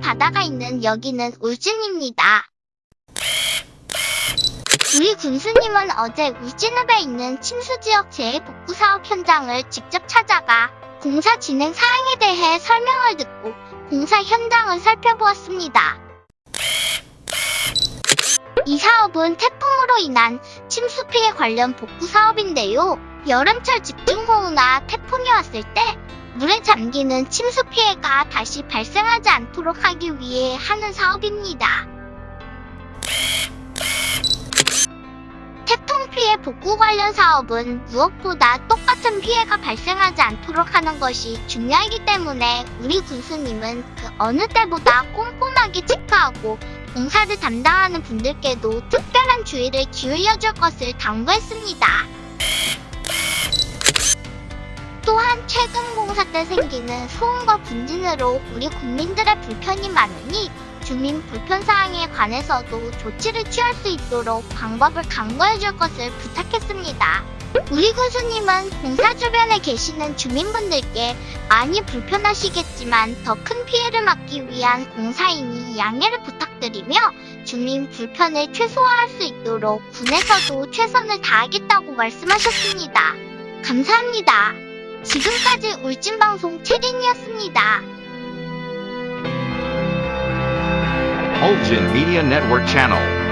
바다가 있는 여기는 울진입니다. 우리 군수님은 어제 울진읍에 있는 침수지역 재해복구 사업 현장을 직접 찾아가 공사 진행 사항에 대해 설명을 듣고 공사 현장을 살펴보았습니다. 이 사업은 태풍으로 인한 침수 피해 관련 복구 사업인데요. 여름철 집중호우나 태풍이 왔을 때 물에 잠기는 침수 피해가 다시 발생하지 않도록 하기 위해 하는 사업입니다. 태풍 피해 복구 관련 사업은 무엇보다 똑같은 피해가 발생하지 않도록 하는 것이 중요하기 때문에 우리 군수님은 그 어느 때보다 꼼꼼하게 체크하고 공사를 담당하는 분들께도 특별한 주의를 기울여줄 것을 당부했습니다. 최근 공사 때 생기는 소음과 분진으로 우리 국민들의 불편이 많으니 주민 불편 사항에 관해서도 조치를 취할 수 있도록 방법을 강구해 줄 것을 부탁했습니다. 우리 군수님은 공사 주변에 계시는 주민분들께 많이 불편하시겠지만 더 큰 피해를 막기 위한 공사이니 양해를 부탁드리며 주민 불편을 최소화할 수 있도록 군에서도 최선을 다하겠다고 말씀하셨습니다. 감사합니다. 지금까지 울진방송 최린이었습니다. Ulgin Media Network Channel.